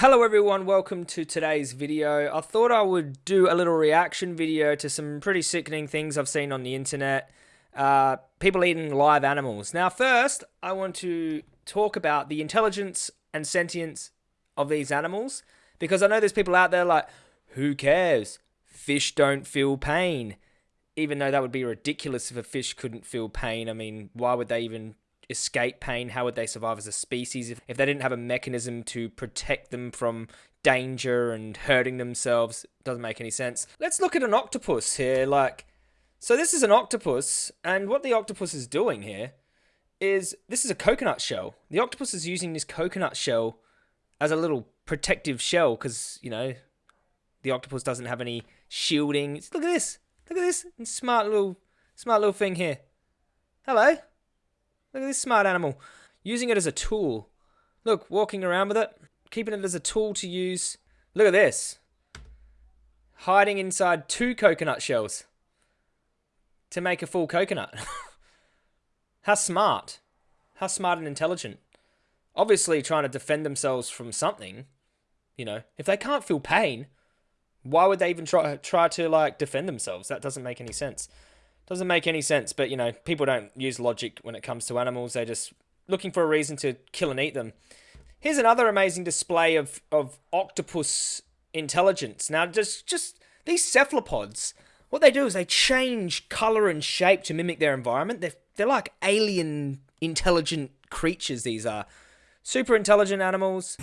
Hello everyone, welcome to today's video. I thought I would do a little reaction video to some pretty sickening things I've seen on the internet. Uh, people eating live animals. Now first, I want to talk about the intelligence and sentience of these animals. Because I know there's people out there like, who cares? Fish don't feel pain. Even though that would be ridiculous if a fish couldn't feel pain. I mean, why would they even escape pain? How would they survive as a species if, if they didn't have a mechanism to protect them from danger and hurting themselves? Doesn't make any sense. Let's look at an octopus here. Like, so this is an octopus, and what the octopus is doing here is this is a coconut shell. The octopus is using this coconut shell as a little protective shell because, you know, the octopus doesn't have any shielding. Look at this. Look at this smart little, smart little thing here. Hello. Look at this smart animal. Using it as a tool. Look, walking around with it. Keeping it as a tool to use. Look at this. Hiding inside two coconut shells. To make a full coconut. How smart. How smart and intelligent. Obviously trying to defend themselves from something. You know, if they can't feel pain, why would they even try try to like defend themselves? That doesn't make any sense. Doesn't make any sense, but you know, people don't use logic when it comes to animals. They're just looking for a reason to kill and eat them. Here's another amazing display of, of octopus intelligence. Now, just, just these cephalopods, what they do is they change color and shape to mimic their environment. They're, they're like alien intelligent creatures, these are. Super intelligent animals.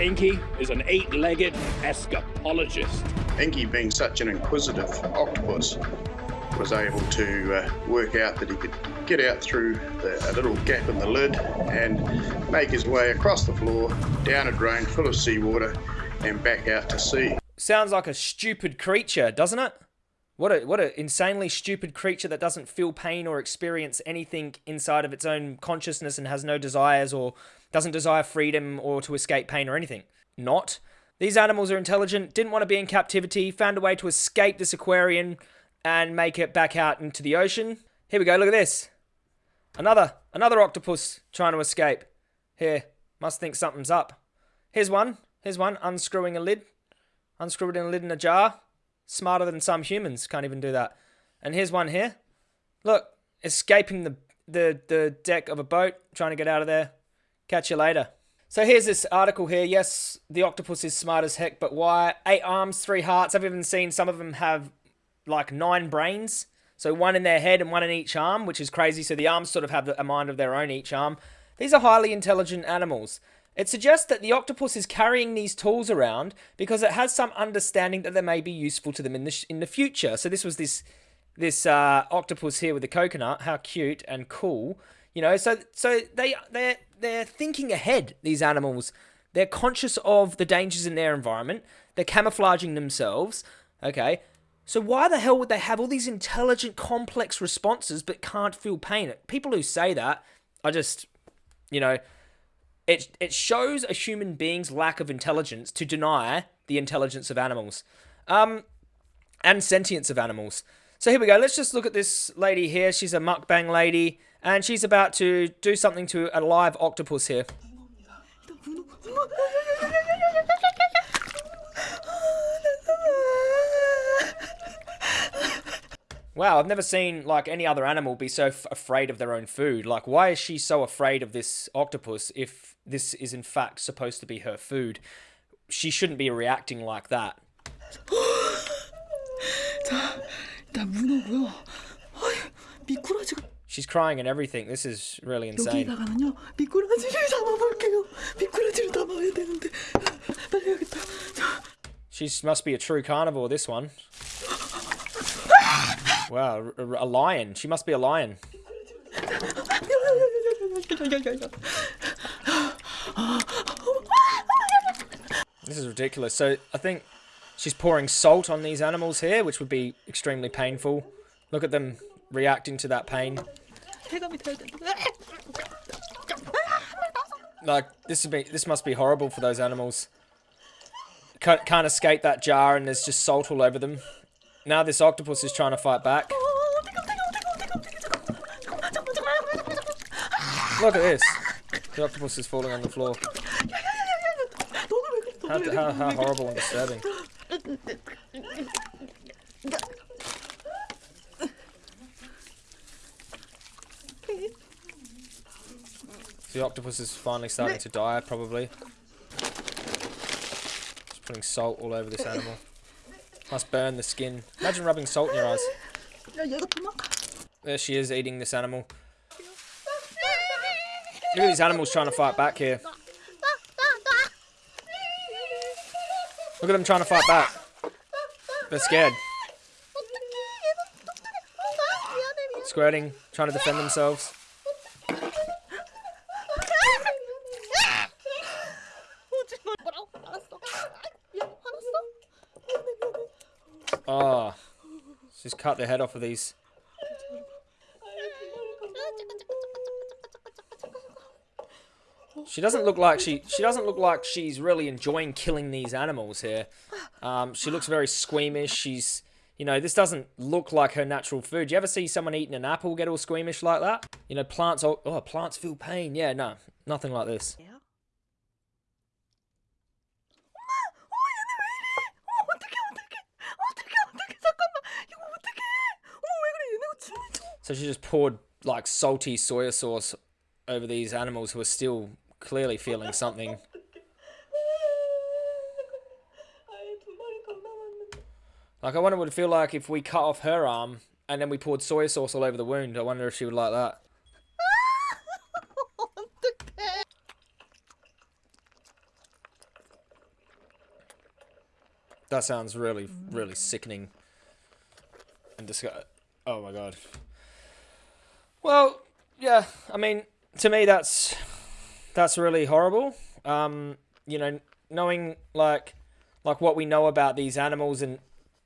Inky is an eight-legged escapologist. Inky, being such an inquisitive octopus, was able to uh, work out that he could get out through the, a little gap in the lid and make his way across the floor, down a drain full of seawater, and back out to sea. Sounds like a stupid creature, doesn't it? What a what a insanely stupid creature that doesn't feel pain or experience anything inside of its own consciousness and has no desires or doesn't desire freedom or to escape pain or anything. Not. These animals are intelligent, didn't want to be in captivity, found a way to escape this aquarium and make it back out into the ocean. Here we go, look at this. Another, another octopus trying to escape. Here, must think something's up. Here's one, here's one, unscrewing a lid. Unscrewing a lid in a jar. Smarter than some humans, can't even do that. And here's one here. Look, escaping the, the, the deck of a boat, trying to get out of there. Catch you later. So here's this article here. Yes, the octopus is smart as heck, but why? Eight arms, three hearts. I've even seen some of them have like nine brains. So one in their head and one in each arm, which is crazy. So the arms sort of have a mind of their own each arm. These are highly intelligent animals. It suggests that the octopus is carrying these tools around because it has some understanding that they may be useful to them in the in the future. So this was this this uh, octopus here with the coconut. How cute and cool, you know. So so they they they're thinking ahead. These animals, they're conscious of the dangers in their environment. They're camouflaging themselves. Okay, so why the hell would they have all these intelligent, complex responses but can't feel pain? People who say that are just, you know, it it shows a human being's lack of intelligence to deny the intelligence of animals, um, and sentience of animals. So here we go. Let's just look at this lady here. She's a mukbang lady, and she's about to do something to a live octopus here. Wow, I've never seen like any other animal be so afraid of their own food. Like, why is she so afraid of this octopus if this is in fact supposed to be her food? She shouldn't be reacting like that. She's crying and everything. This is really insane. She must be a true carnivore, this one. Wow, a, lion. She must be a lion. This is ridiculous. So I think she's pouring salt on these animals here, which would be extremely painful. Look at them reacting to that pain. Like this would be this must be horrible for those animals. Can't, can't escape that jar, and there's just salt all over them. Now this octopus is trying to fight back. Look at this. The octopus is falling on the floor. How, how, how horrible and disturbing. The octopus is finally starting to die, probably. Just putting salt all over this animal. Must burn the skin. Imagine rubbing salt in your eyes. There she is eating this animal. Look at these animals trying to fight back here. Look at them trying to fight back. They're scared. Squirting, trying to defend themselves. Oh, she's cut the head off of these. She doesn't look like she she doesn't look like she's really enjoying killing these animals here. Um, she looks very squeamish. She's you know this doesn't look like her natural food. You ever see someone eating an apple get all squeamish like that? You know plants oh, oh plants feel pain. Yeah, no, nothing like this. So she just poured like salty soy sauce over these animals who are still clearly feeling something. Like I wonder what it'd feel like if we cut off her arm and then we poured soy sauce all over the wound. I wonder if she would like that. That sounds really, really sickening and disgusting. Oh my god. Well, yeah. I mean, to me, that's that's really horrible. Um, you know, knowing like like what we know about these animals and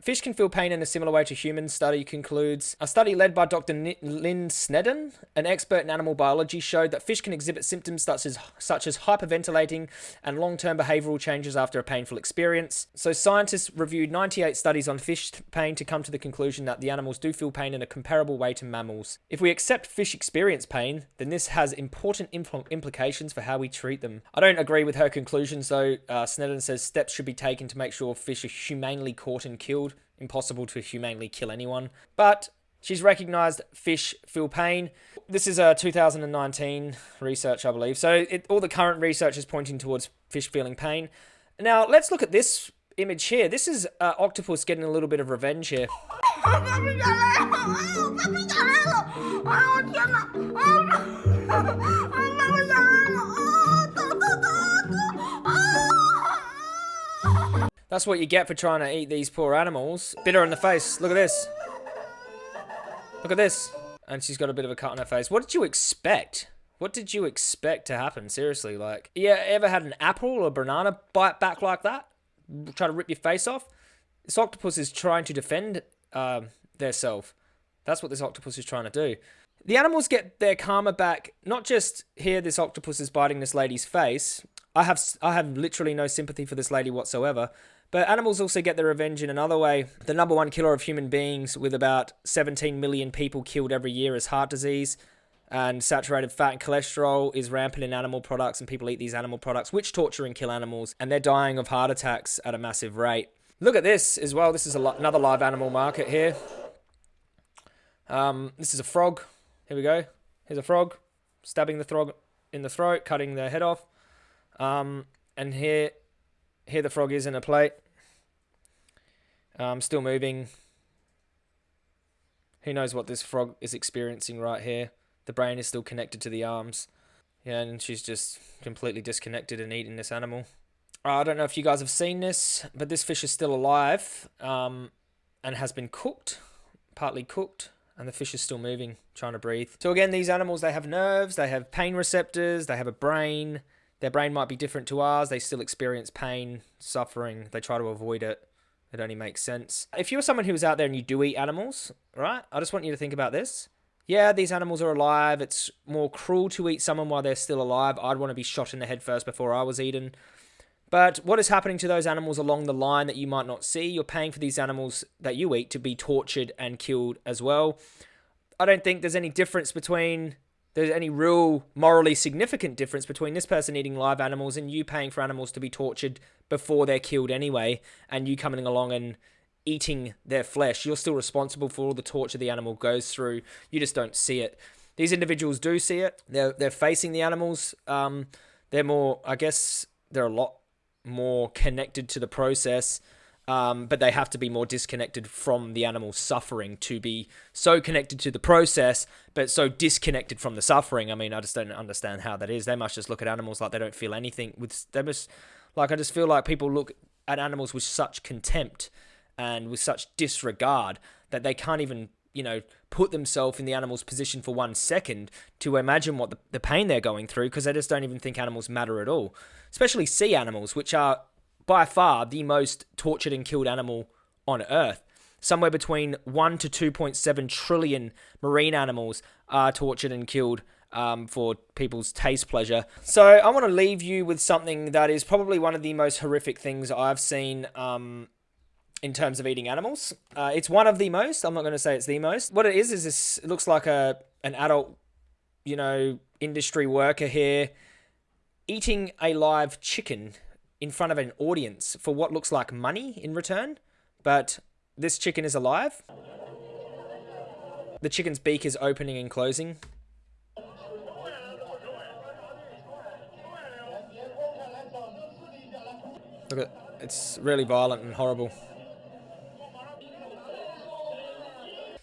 Fish can feel pain in a similar way to humans, study concludes. A study led by Dr. N Lynne Sneddon, an expert in animal biology, showed that fish can exhibit symptoms such as, such as hyperventilating and long-term behavioral changes after a painful experience. So scientists reviewed 98 studies on fish pain to come to the conclusion that the animals do feel pain in a comparable way to mammals. If we accept fish experience pain, then this has important impl implications for how we treat them. I don't agree with her conclusions though. Uh, Sneddon says steps should be taken to make sure fish are humanely caught and killed impossible to humanely kill anyone. But she's recognized fish feel pain. This is a 2019 research, I believe. So it, all the current research is pointing towards fish feeling pain. Now, let's look at this image here. This is uh, octopus getting a little bit of revenge here. That's what you get for trying to eat these poor animals. Bit her in the face. Look at this. Look at this. And she's got a bit of a cut on her face. What did you expect? What did you expect to happen? Seriously, like, yeah, ever had an apple or banana bite back like that? Try to rip your face off? This octopus is trying to defend um, their self. That's what this octopus is trying to do. The animals get their karma back, not just here this octopus is biting this lady's face. I have I have literally no sympathy for this lady whatsoever. But animals also get their revenge in another way. The number one killer of human beings, with about 17 million people killed every year, is heart disease. And saturated fat and cholesterol is rampant in animal products, and people eat these animal products, which torture and kill animals, and they're dying of heart attacks at a massive rate. Look at this as well. This is another live animal market here. Um, this is a frog. Here we go. Here's a frog, stabbing the frog in the throat, cutting their head off. Um, and here here the frog is in a plate. Um, still moving. Who knows what this frog is experiencing right here. The brain is still connected to the arms. Yeah, and she's just completely disconnected and eating this animal. Uh, I don't know if you guys have seen this, but this fish is still alive um, and has been cooked, partly cooked, and the fish is still moving, trying to breathe. So again, these animals, they have nerves, they have pain receptors, they have a brain, their brain might be different to ours. They still experience pain, suffering. They try to avoid it. It only makes sense. If you're someone who is out there and you do eat animals, right? I just want you to think about this. Yeah, these animals are alive. It's more cruel to eat someone while they're still alive. I'd want to be shot in the head first before I was eaten. But what is happening to those animals along the line that you might not see? You're paying for these animals that you eat to be tortured and killed as well. I don't think there's any difference between there's any real morally significant difference between this person eating live animals and you paying for animals to be tortured before they're killed anyway, and you coming along and eating their flesh. You're still responsible for all the torture the animal goes through. You just don't see it. These individuals do see it. They're they're facing the animals. Um, they're more, I guess, they're a lot more connected to the process. Um, but they have to be more disconnected from the animal's suffering to be so connected to the process, but so disconnected from the suffering. I mean, I just don't understand how that is. They must just look at animals like they don't feel anything. With they must, like, I just feel like people look at animals with such contempt and with such disregard that they can't even you know put themselves in the animal's position for one second to imagine what the, the pain they're going through because they just don't even think animals matter at all especially sea animals which are by far the most tortured and killed animal on earth somewhere between 1 to 2.7 trillion marine animals are tortured and killed um, for people's taste pleasure. So I want to leave you with something that is probably one of the most horrific things I've seen um, in terms of eating animals. Uh, it's one of the most. I'm not going to say it's the most. What it is is this. It looks like a an adult, you know, industry worker here eating a live chicken in front of an audience for what looks like money in return, but this chicken is alive. The chicken's beak is opening and closing. Look at it's really violent and horrible.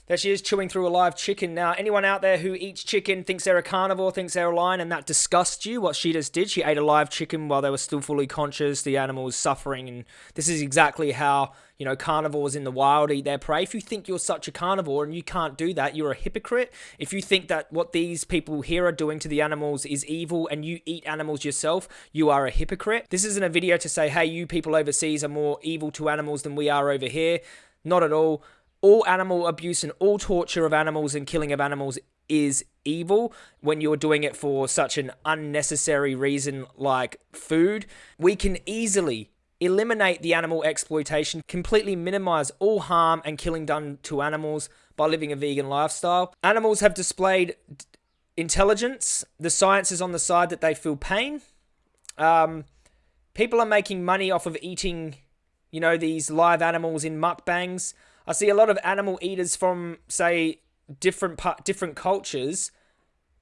There she is chewing through a live chicken. Now, anyone out there who eats chicken thinks they're a carnivore, thinks they're a lion, and that disgusts you, what she just did. She ate a live chicken while they were still fully conscious. The animal was suffering, and this is exactly how, you know, carnivores in the wild eat their prey. If you think you're such a carnivore and you can't do that, you're a hypocrite. If you think that what these people here are doing to the animals is evil and you eat animals yourself, you are a hypocrite. This isn't a video to say, hey, you people overseas are more evil to animals than we are over here. Not at all all animal abuse and all torture of animals and killing of animals is evil when you're doing it for such an unnecessary reason like food. We can easily eliminate the animal exploitation, completely minimize all harm and killing done to animals by living a vegan lifestyle. Animals have displayed intelligence. The science is on the side that they feel pain. Um, people are making money off of eating, you know, these live animals in mukbangs. I see a lot of animal eaters from, say, different part, different cultures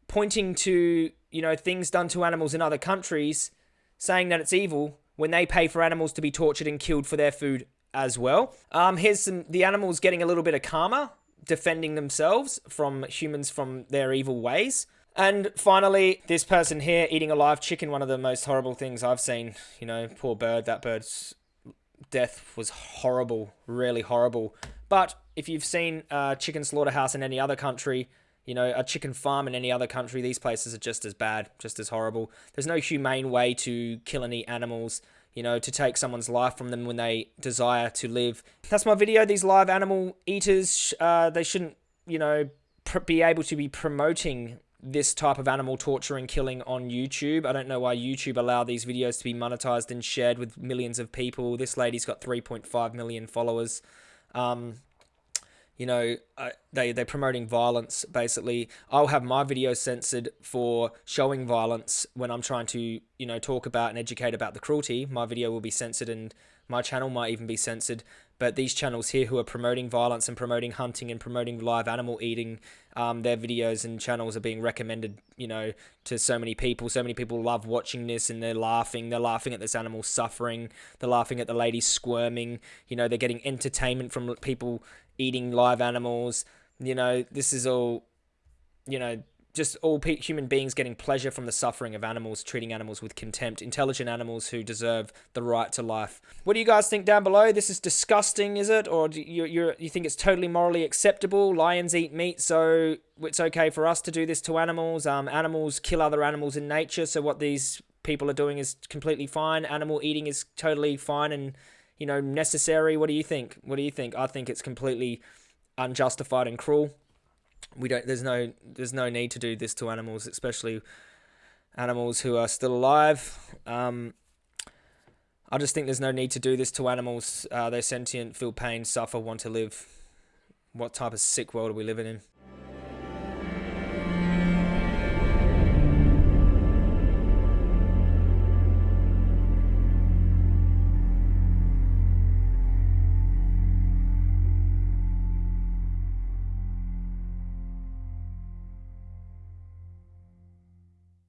pointing to, you know, things done to animals in other countries, saying that it's evil when they pay for animals to be tortured and killed for their food as well. Um, here's some the animals getting a little bit of karma, defending themselves from humans from their evil ways. And finally, this person here eating a live chicken, one of the most horrible things I've seen. You know, poor bird, that bird's death was horrible, really horrible. But if you've seen a chicken slaughterhouse in any other country, you know, a chicken farm in any other country, these places are just as bad, just as horrible. There's no humane way to kill any animals, you know, to take someone's life from them when they desire to live. That's my video. These live animal eaters, uh, they shouldn't, you know, be able to be promoting this type of animal torture and killing on YouTube. I don't know why YouTube allow these videos to be monetized and shared with millions of people. This lady's got 3.5 million followers. Um, you know, uh, they they're promoting violence. Basically, I'll have my video censored for showing violence when I'm trying to, you know, talk about and educate about the cruelty. My video will be censored, and my channel might even be censored but these channels here who are promoting violence and promoting hunting and promoting live animal eating, um, their videos and channels are being recommended, you know, to so many people. So many people love watching this and they're laughing. They're laughing at this animal suffering. They're laughing at the lady squirming. You know, they're getting entertainment from people eating live animals. You know, this is all, you know, just all human beings getting pleasure from the suffering of animals, treating animals with contempt, intelligent animals who deserve the right to life. What do you guys think down below? This is disgusting, is it? Or do you you you think it's totally morally acceptable? Lions eat meat, so it's okay for us to do this to animals. Um, animals kill other animals in nature, so what these people are doing is completely fine. Animal eating is totally fine and you know necessary. What do you think? What do you think? I think it's completely unjustified and cruel we don't there's no there's no need to do this to animals especially animals who are still alive um, I just think there's no need to do this to animals uh, they're sentient feel pain suffer want to live what type of sick world are we living in